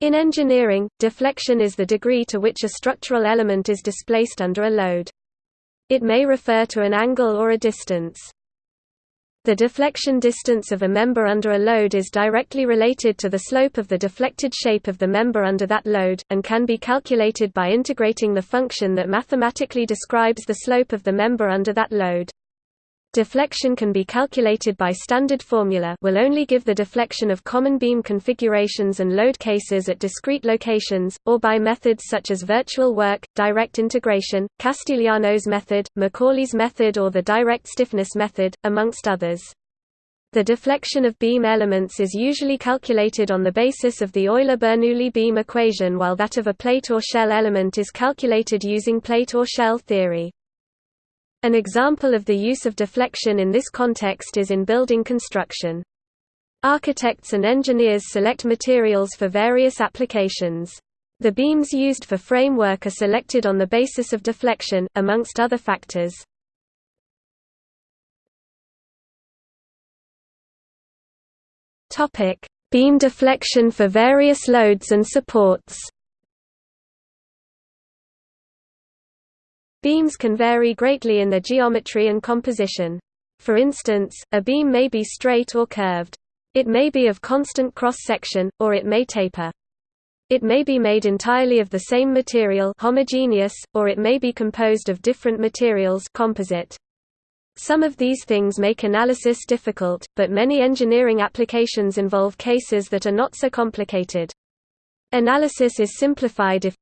In engineering, deflection is the degree to which a structural element is displaced under a load. It may refer to an angle or a distance. The deflection distance of a member under a load is directly related to the slope of the deflected shape of the member under that load, and can be calculated by integrating the function that mathematically describes the slope of the member under that load. Deflection can be calculated by standard formula will only give the deflection of common beam configurations and load cases at discrete locations, or by methods such as virtual work, direct integration, Castigliano's method, Macaulay's method or the direct stiffness method, amongst others. The deflection of beam elements is usually calculated on the basis of the Euler-Bernoulli beam equation while that of a plate or shell element is calculated using plate or shell theory. An example of the use of deflection in this context is in building construction. Architects and engineers select materials for various applications. The beams used for framework are selected on the basis of deflection, amongst other factors. Beam deflection for various loads and supports Beams can vary greatly in their geometry and composition. For instance, a beam may be straight or curved. It may be of constant cross-section, or it may taper. It may be made entirely of the same material homogeneous, or it may be composed of different materials composite. Some of these things make analysis difficult, but many engineering applications involve cases that are not so complicated. Analysis is simplified if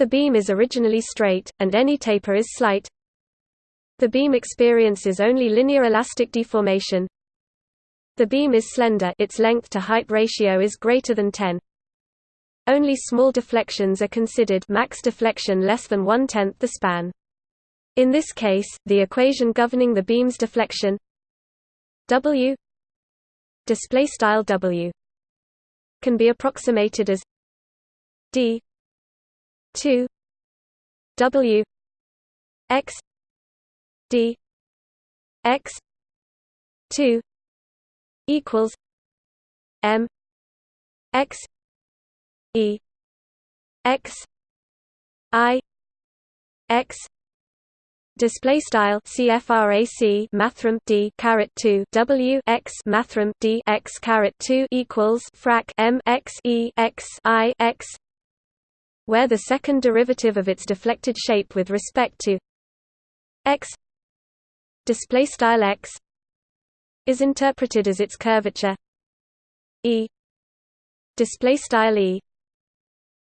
the beam is originally straight, and any taper is slight. The beam experiences only linear elastic deformation. The beam is slender its length-to-height ratio is greater than 10. Only small deflections are considered max deflection less than one-tenth the span. In this case, the equation governing the beam's deflection W display style W can be approximated as d 2 W X D X two equals M X E X I X Display style CFRAC mathrm D caret two W X mathrm D X caret two equals frac M X E X I X where the second derivative of its deflected shape with respect to x display style x is interpreted as its curvature. E display style e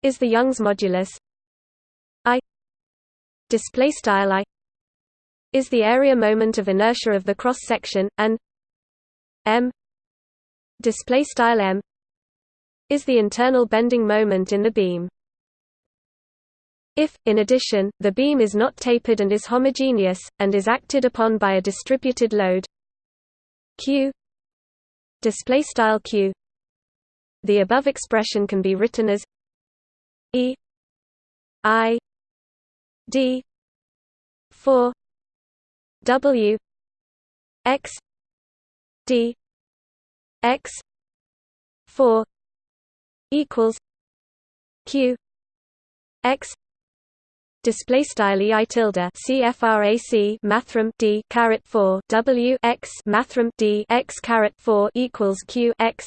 is the Young's modulus. I display style i is the area moment of inertia of the cross section and m display style m is the internal bending moment in the beam if, in addition, the beam is not tapered and is homogeneous, and is acted upon by a distributed load q q the above expression can be written as e i d 4 w x d x 4 equals q x display style tilde mathrm d caret 4 w x mathrm d x caret 4 equals q x.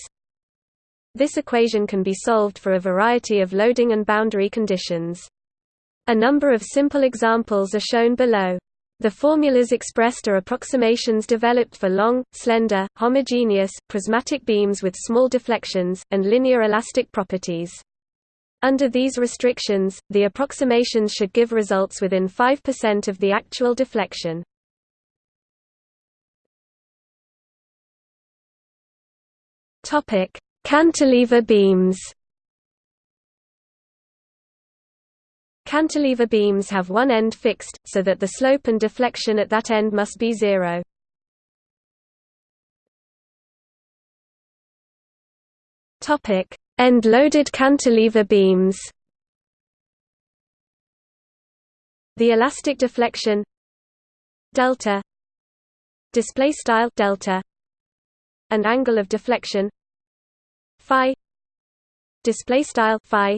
This equation can be solved for a variety of loading and boundary conditions. A number of simple examples are shown below. The formulas expressed are approximations developed for long, slender, homogeneous, prismatic beams with small deflections, and linear elastic properties. Under these restrictions, the approximations should give results within 5% of the actual deflection. Cantilever beams. Cantilever beams have one end fixed, so that the slope and deflection at that end must be zero. Topic: End-loaded cantilever beams. The elastic deflection delta display style delta and angle of deflection phi display style phi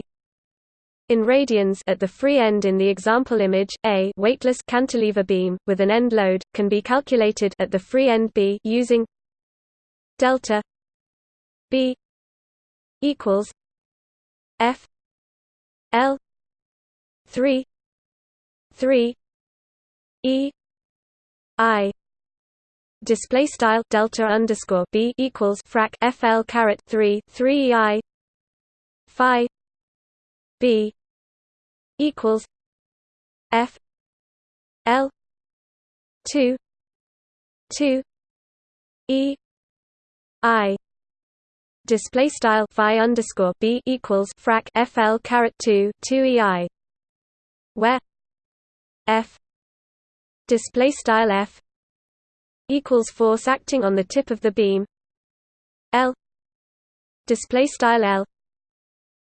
in radians at the free end in the example image a weightless cantilever beam with an end load can be calculated at the free end b using delta b equals f l 3 3 e i display style delta underscore b equals frac fl caret 3 3 i phi b equals f l 2 2 e i display style phi underscore b equals frac fl caret 2 2 ei where f display style f equals force acting on the tip of the beam L display style L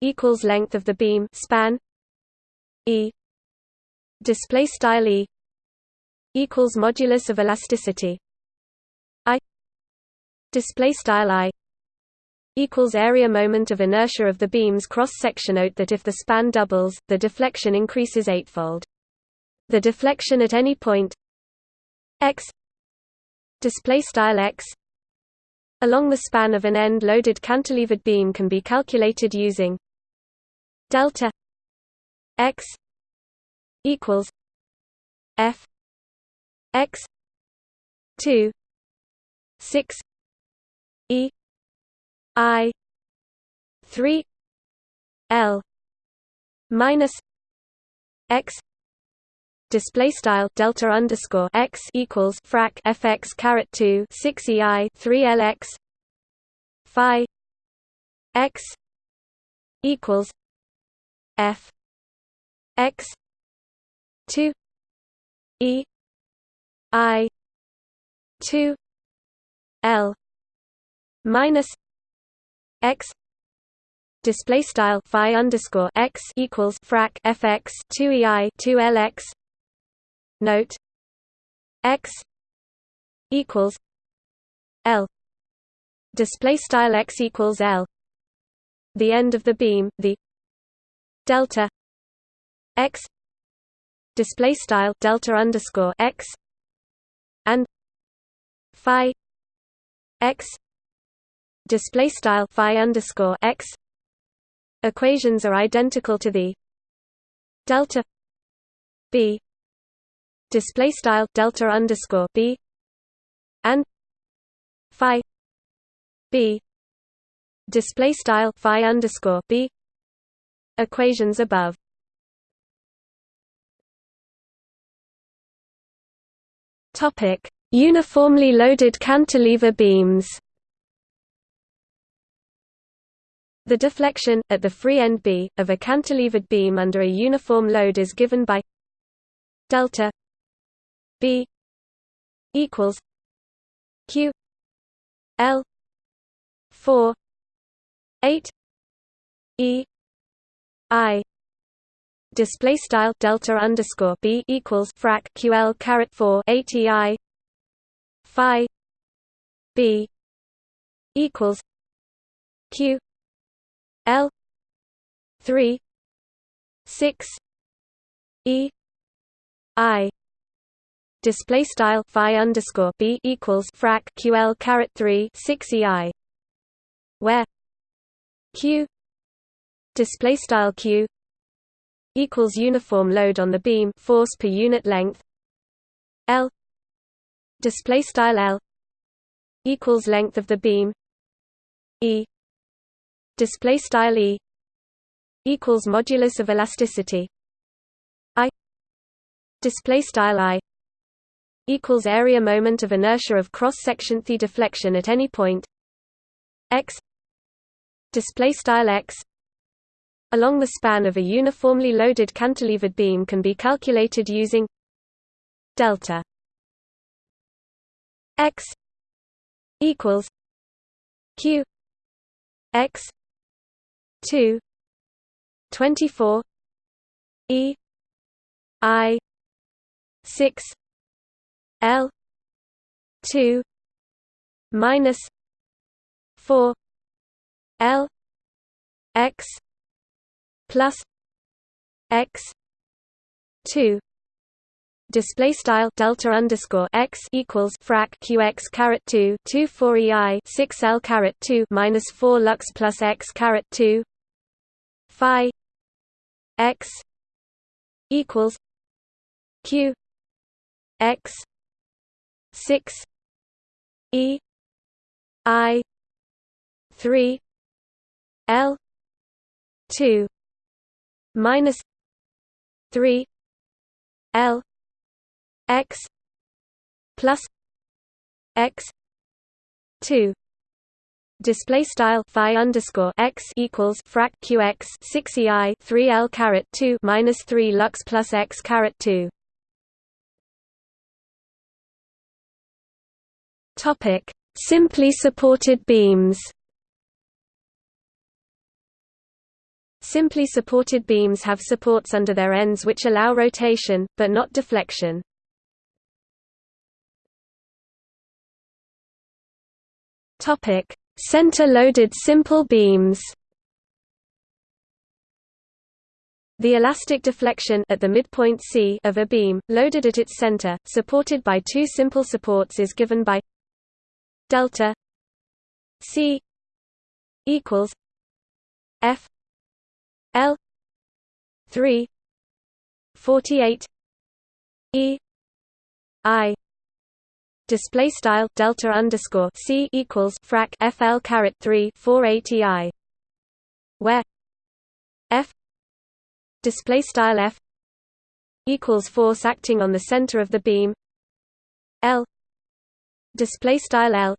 equals length of the beam span E display style E equals modulus of elasticity I display style I equals area moment of inertia of the beam's cross section note that if the span doubles the deflection increases eightfold. The deflection at any point x display style x along the span of an end loaded cantilevered beam can be calculated using delta x equals f x 2 6 e i 3 l minus x display style delta underscore x equals frac fx caret 2 6 ei 3 lx phi x equals f x 2 e i 2 l minus x display style phi underscore x equals frac fx 2 ei 2 lx Note x equals L display style x equals L the end of the beam the delta x display style delta underscore x and phi x display style phi underscore x. Equations are identical to the delta b. Display style delta underscore b. And phi b. Display style phi underscore b. Equations above. Topic. Uniformly loaded cantilever beams The deflection, at the free end B, of a cantilevered beam under a uniform load is given by delta B equals Q L four eight E I display style delta underscore B equals frac QL caret four eight E I Phi B equals Q L three six E I display style phi underscore b equals frac ql caret 3 6 ei where q display style q equals uniform load on the beam force per unit length l display style l equals length of the beam e display style e equals modulus of elasticity. I display style i equals area moment of inertia of cross section the deflection at any point. X display style x along the span of a uniformly loaded cantilevered beam can be calculated using delta. X equals q x 2 24 e i 6 L two minus four L x plus x 2 display style delta underscore x equals frac qx caret 2 2 4 ei 6 l caret 2 minus 4 lux plus x caret 2 phi x equals q x 6 e i 3 l 2 minus 3 l x plus x 2 display style phi underscore x equals frac qx 6 ei 3 l caret 2 minus 3 lux plus x caret 2 topic. Simply supported beams. Simply supported beams have supports under their ends which allow rotation, but not deflection. Topic: Center-loaded simple beams. The elastic deflection at the midpoint C of a beam, loaded at its center, supported by two simple supports is given by delta C equals F L three forty eight E I display style delta underscore c equals frac fl caret 3 480 i where f display style f equals force acting on the center of the beam l display style l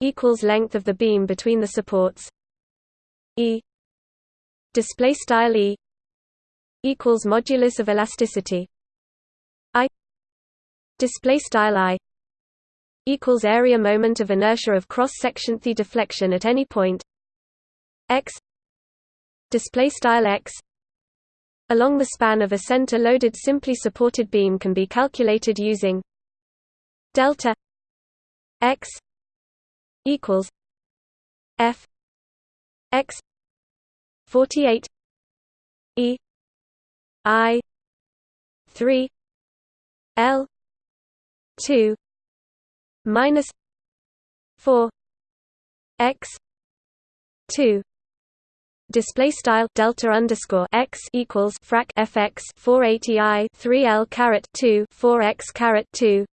equals length of the beam between the supports e display style e equals modulus of elasticity i display style i equals area moment of inertia of cross section the deflection at any point. X display style x along the span of a center loaded simply supported beam can be calculated using delta x equals f x 48 e i 3 l 2 minus 4 x 2 display style delta underscore x equals frac fx 480 i 3 l caret 2 4 x caret 2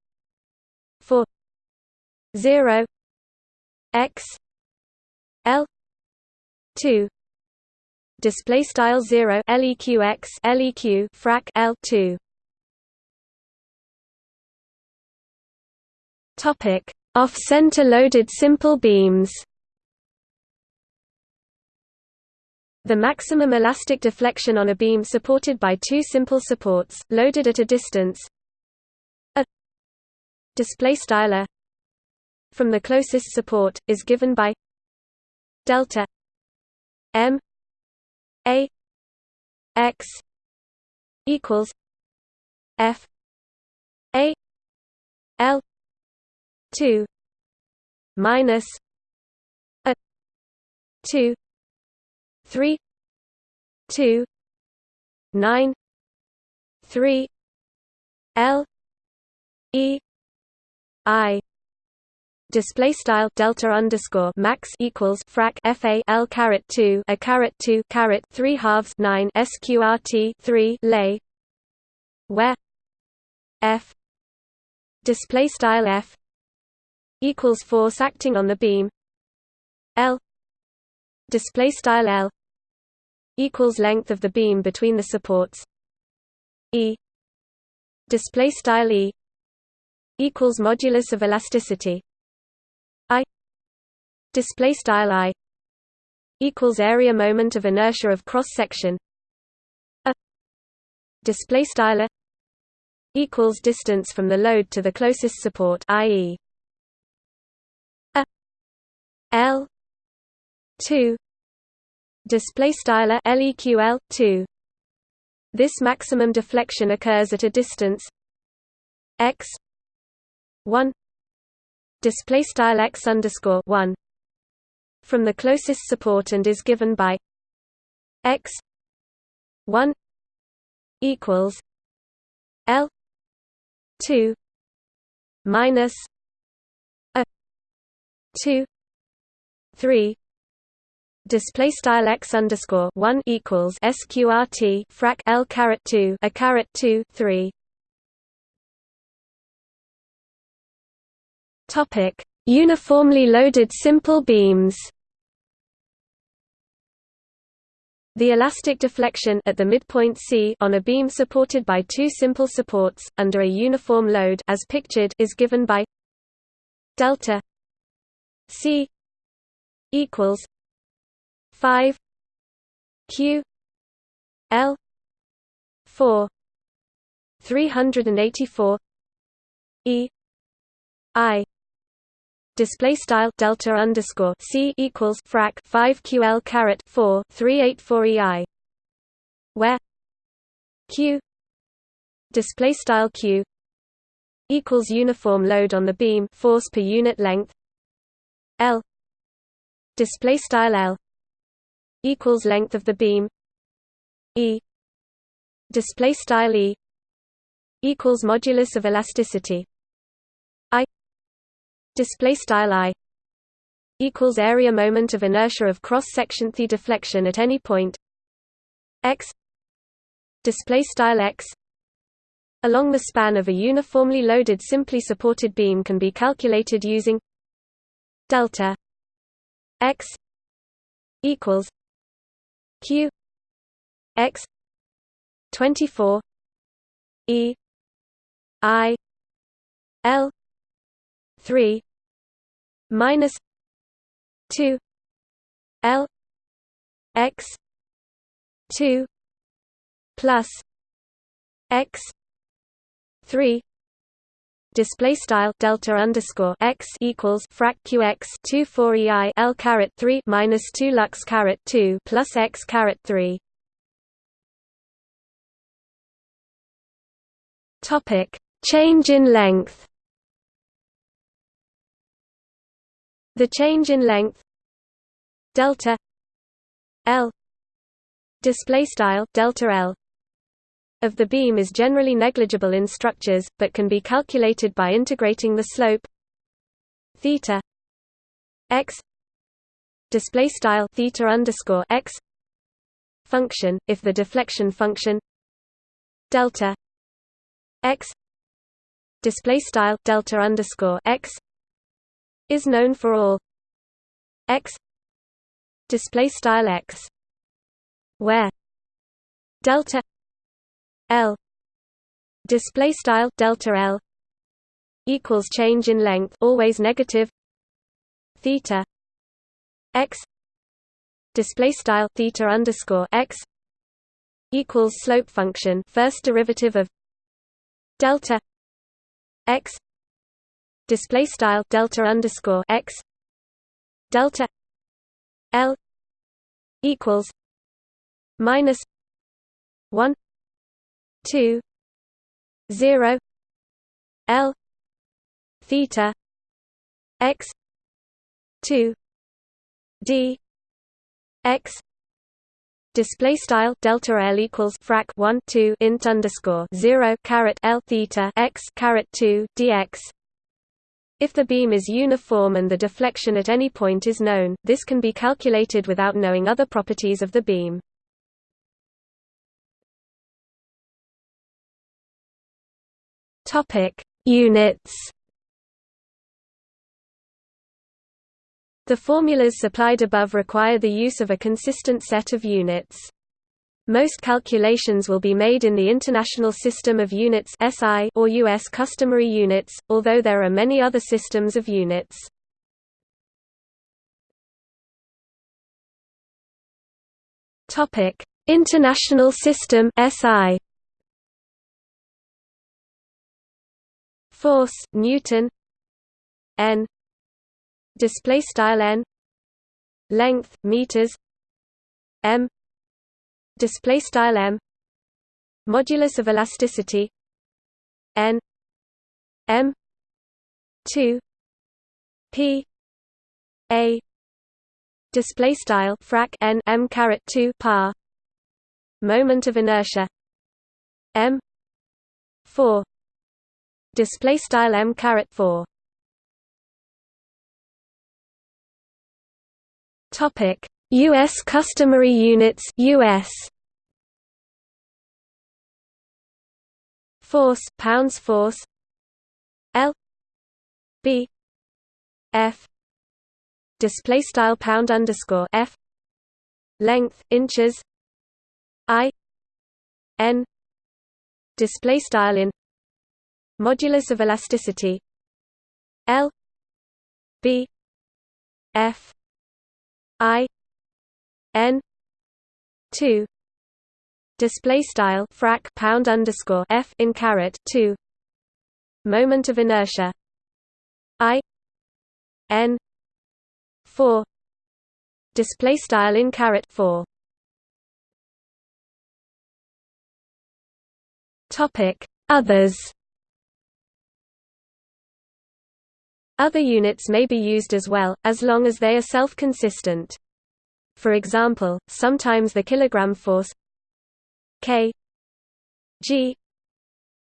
4 0 x l 2 display style 0 leqx leq frac l 2 Topic: Off-center loaded simple beams. The maximum elastic deflection on a beam supported by two simple supports, loaded at a distance a from the closest support is given by delta m a x equals f a l 2 minus a 2 3 2 9 3 L E I. Display style delta underscore max equals frac fa l caret 2 a caret 2 caret 3 halves 9 sqrt 3 lay where f display style f equals force acting on the beam. L display style L equals length of the beam between the supports. E display style E equals modulus of elasticity. I display style I equals area moment of inertia of cross section a display style equals distance from the load to the closest support i.e. L two display style leql 2 this maximum deflection occurs at a distance x 1 display style x underscore 1 from the closest support and is given by x 1 equals L 2 minus a 2 3 display style x underscore 1 equals sqrt frac L caret 2 a caret 2 3 topic. Uniformly loaded simple beams. The elastic deflection at the midpoint C on a beam supported by two simple supports under a uniform load as pictured is given by delta C equals 5 Q L 4 384 E I display style delta underscore c equals frac 5 ql caret 4 384 ei where q display style q equals uniform load on the beam force per unit length l display style l equals length of the beam e display style e equals modulus of elasticity display style i equals area moment of inertia of cross section the deflection at any point x display style x along the span of a uniformly loaded simply supported beam can be calculated using delta x equals q x 24 e i l 3 minus 2 L x 2 plus x 3 display style delta underscore x equals frac qx 2 4 ei l caret 3 minus 2 lux caret 2 plus x caret 3 topic change in length. The change in length delta L display style delta L of the beam is generally negligible in structures but can be calculated by integrating the slope theta x display style theta underscore x function if the deflection function delta x display style delta underscore x is known for all x display style x where delta l display style delta l equals change in length always negative theta x display style theta underscore x equals slope function first derivative of delta x display style delta underscore x delta L equals minus one two zero L theta x two D x display style delta L equals frac 1 2 int underscore 0 caret L theta x caret 2 dx if the beam is uniform and the deflection at any point is known, this can be calculated without knowing other properties of the beam. Topic: Units. The formulas supplied above require the use of a consistent set of units. Most calculations will be made in the International System of Units (SI) or US customary units, although there are many other systems of units. Topic: International System (SI). Force Newton N display style N length meters M display style m modulus of elasticity n m 2 p a display style frac n m caret 2 par moment of inertia m 4 display style m caret 4 topic. US customary units US force pounds force. L. B. F. Display style pound underscore F. Length inches. I. N. Display style in modulus of elasticity L B F I N two display style frac pound underscore F in caret two moment of inertia I N four display style in caret four. Topic. Others Other units may be used as well, as long as they are self-consistent. For example, sometimes the kilogram force k g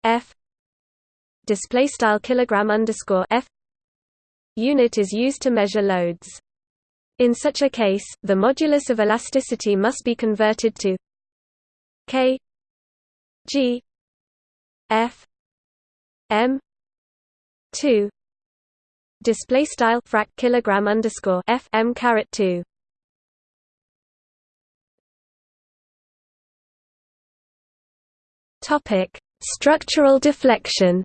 f display style kilogram underscore f unit is used to measure loads. In such a case, the modulus of elasticity must be converted to k g f m 2 display style frac kilogram underscore f m caret 2 Topic: Structural deflection.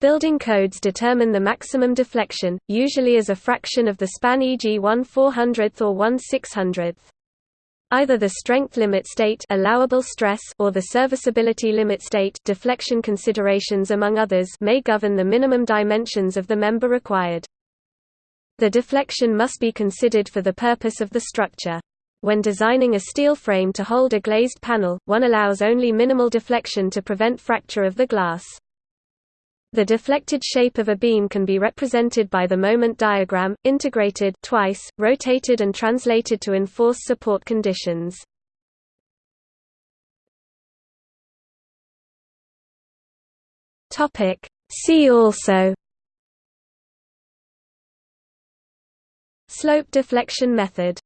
Building codes determine the maximum deflection, usually as a fraction of the span e.g. 1 400th or 1 600th. Either the strength limit state allowable stress or the serviceability limit state deflection considerations among others may govern the minimum dimensions of the member required. The deflection must be considered for the purpose of the structure. When designing a steel frame to hold a glazed panel, one allows only minimal deflection to prevent fracture of the glass. The deflected shape of a beam can be represented by the moment diagram, integrated twice, rotated and translated to enforce support conditions. See also. Slope deflection method